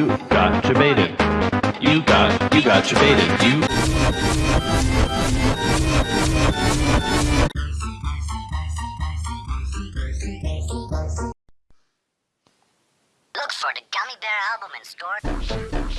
You got your debated. You got, you got debated. You. Look for the Gummy Bear album in store.